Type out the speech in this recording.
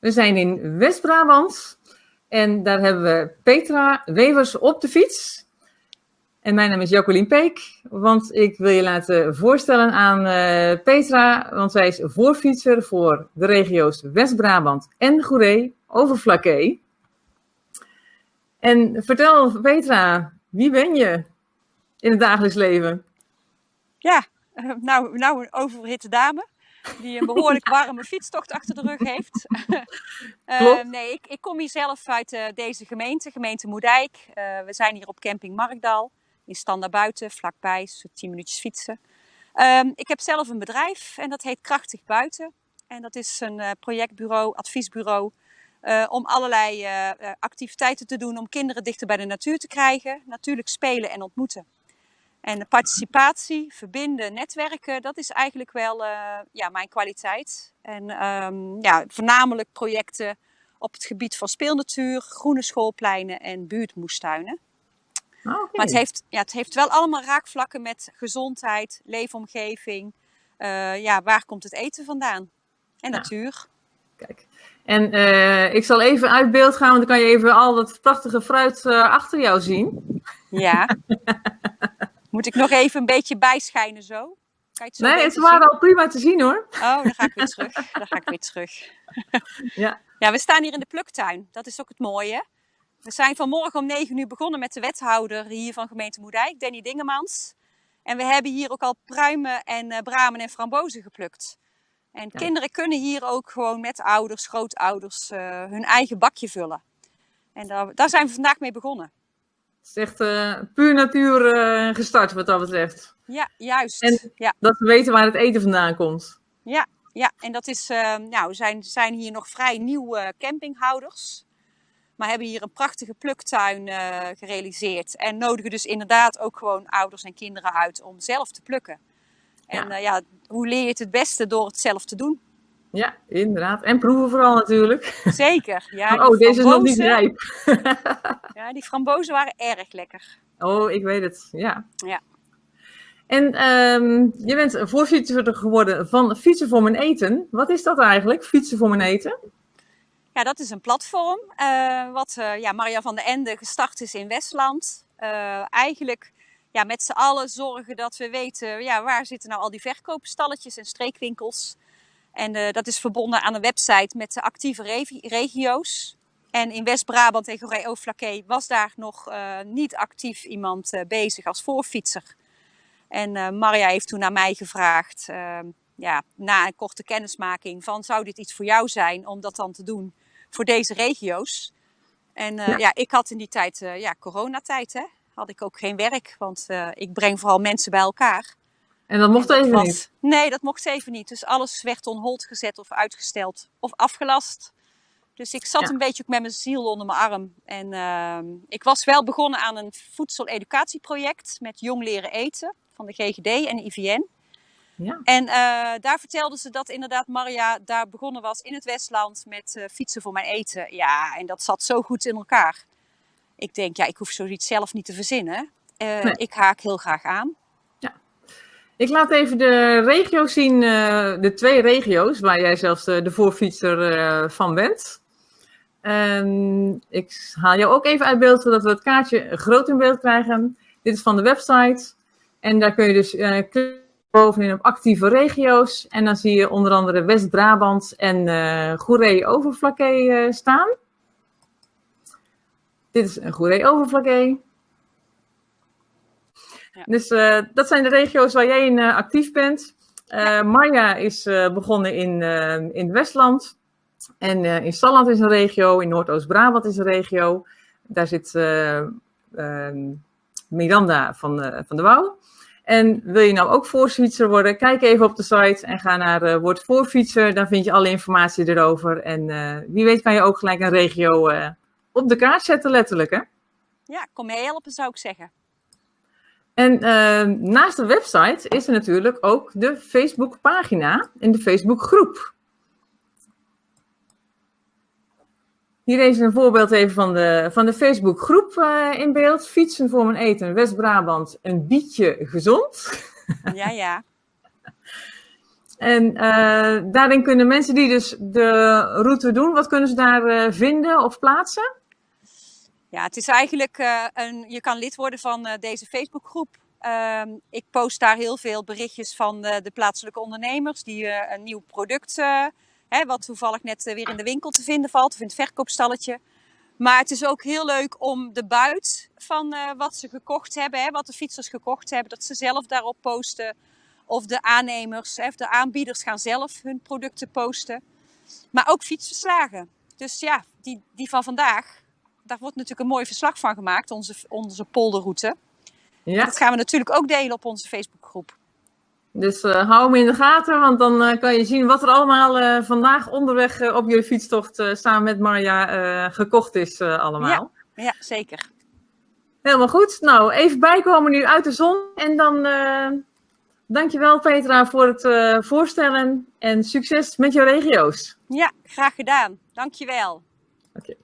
We zijn in West-Brabant en daar hebben we Petra Wevers op de fiets. En mijn naam is Jacqueline Peek, want ik wil je laten voorstellen aan uh, Petra, want zij is voorfietser voor de regio's West-Brabant en Goeree over Flaké. En vertel Petra, wie ben je in het dagelijks leven? Ja, uh, nou, nou een oververhitte dame die een behoorlijk warme fietstocht achter de rug heeft. uh, nee, ik, ik, kom hier zelf uit uh, deze gemeente, gemeente Moerdijk. Uh, we zijn hier op camping Markdal, in Stand buiten, vlakbij, zo 10 minuutjes fietsen. Um, ik heb zelf een bedrijf en dat heet Krachtig Buiten. En dat is een projectbureau, adviesbureau, om allerlei activiteiten te doen om kinderen dichter bij de natuur te krijgen. Natuurlijk spelen en ontmoeten. En de participatie, verbinden, netwerken, dat is eigenlijk wel uh, ja, mijn kwaliteit. En um, ja, voornamelijk projecten op het gebied van speelnatuur, groene schoolpleinen en buurtmoestuinen. Okay. Maar het heeft, ja, het heeft wel allemaal raakvlakken met gezondheid, leefomgeving. Uh, ja, waar komt het eten vandaan? En natuur. Kijk. En uh, ik zal even uit beeld gaan, want dan kan je even al dat prachtige fruit achter jou zien. Ja. Moet ik nog even een beetje bijschijnen zo? Het zo nee, het waren al prima te zien hoor. Oh, dan ga ik weer terug. Dan ga ik weer terug. ja. ja, we staan hier in de pluktuin. Dat is ook het mooie. We zijn vanmorgen om 9 uur begonnen met de wethouder hier van gemeente Moerdijk, Danny Dingemans. En we hebben hier ook al pruimen en uh, bramen en frambozen geplukt. En ja. kinderen kunnen hier ook gewoon met ouders, grootouders, uh, hun eigen bakje vullen. En daar, daar zijn we vandaag mee begonnen. Het is echt uh, puur natuur uh, gestart wat dat betreft. Ja, juist. En ja. dat we weten waar het eten vandaan komt. Ja, ja. en dat is, uh, nou, we zijn, zijn hier nog vrij nieuwe campinghouders. Maar hebben hier een prachtige pluktuin gerealiseerd. En nodigen dus inderdaad ook gewoon ouders en kinderen uit om zelf te plukken. En ja, ja hoe leer je het het beste door het zelf te doen? Ja, inderdaad. En proeven vooral natuurlijk. Zeker. Ja, oh, deze is nog niet rijp. ja, die frambozen waren erg lekker. Oh, ik weet het. Ja. Ja. En um, je bent voorzitter geworden van Fietsen voor mijn eten. Wat is dat eigenlijk, Fietsen voor mijn eten? Ja, dat is een platform uh, wat uh, ja, Maria van der Ende gestart is in Westland. Uh, eigenlijk ja, met z'n allen zorgen dat we weten ja, waar zitten nou al die verkoopstalletjes en streekwinkels. En uh, dat is verbonden aan een website met de actieve regio's. En in West-Brabant en Goeree-Overflakkee was daar nog uh, niet actief iemand uh, bezig als voorfietser. En Maria heeft toen naar mij gevraagd, ehm, ja, na een korte kennismaking, van zou dit iets voor jou zijn om dat dan te doen voor deze regio's? En ja. ja. ik had in die tijd, ja, coronatijd, hè, had ik ook geen werk, want ik breng vooral mensen bij elkaar. En dat mocht even was, niet? Nee, dat mocht even niet. Dus alles werd on hold gezet of uitgesteld of afgelast. Dus ik zat ja. een beetje ook met mijn ziel onder mijn arm. En uh, ik was wel begonnen aan een voedseleducatieproject met Jong Leren Eten van de GGD en de IVN. Ja. En uh, daar vertelde ze dat inderdaad Maria daar begonnen was in het Westland met uh, fietsen voor mijn eten. Ja, en dat zat zo goed in elkaar. Ik denk, ja, ik hoef zoiets zelf niet te verzinnen. Nee. Ik haak heel graag aan. Ik laat even de regio's zien, uh, de twee regio's waar jij zelfs de, de voorfietser uh, van bent. Um, ik haal jou ook even uit beeld, zodat we het kaartje groot in beeld krijgen. Dit is van de website. En daar kun je dus uh, klikken bovenin op actieve regio's. En dan zie je onder andere West-Brabant en uh, Goeree-Overflakkee staan. Dit is een Goeree-Overflakkee. Ja. Dus uh, dat zijn de regio's waar jij in uh, actief bent. Uh. Marja is begonnen in, in Westland. En in Stalland is een regio. In Noordoost-Brabant is een regio. Daar zit ehm, Miranda van, van de Wouw. En wil je nou ook voorfietser worden? Kijk even op de site en ga naar Word Voorfietser. Dan vind je alle informatie erover. En wie weet kan je ook gelijk een regio op de kaart zetten, letterlijk. Hè? Ja, kom mee helpen zou ik zeggen. En uh, naast de website is er natuurlijk ook de Facebook-pagina en de Facebook-groep. Hier is een voorbeeld even van de, van de Facebook-groep uh, in beeld. Fietsen voor mijn eten, West-Brabant, een bietje gezond. Ja, ja. En daarin kunnen mensen die dus de route doen, wat kunnen ze daar vinden of plaatsen? Ja, het is eigenlijk een. Je kan lid worden van deze Facebookgroep. Ehm, ik post daar heel veel berichtjes van de plaatselijke ondernemers die een nieuw product Hè, wat toevallig net weer in de winkel te vinden valt of in het verkoopstalletje. Maar het is ook heel leuk om de buit van wat ze gekocht hebben, hè, wat de fietsers gekocht hebben, dat ze zelf daarop posten. Of de aannemers, hè, of de aanbieders gaan zelf hun producten posten. Maar ook fietsverslagen. Dus ja, die, die van vandaag, daar wordt natuurlijk een mooi verslag van gemaakt, onze, onze polderroute. Ja. dat gaan we natuurlijk ook delen op onze Facebookgroep. Dus uh, hou hem in de gaten, want dan uh, kan je zien wat er allemaal uh, vandaag onderweg op je fietstocht samen met Marja gekocht is allemaal. Ja, ja, zeker. Helemaal goed. Nou, even bijkomen nu uit de zon. En dan dankjewel Petra voor het voorstellen en succes met jouw regio's. Ja, graag gedaan. Dankjewel. Oké.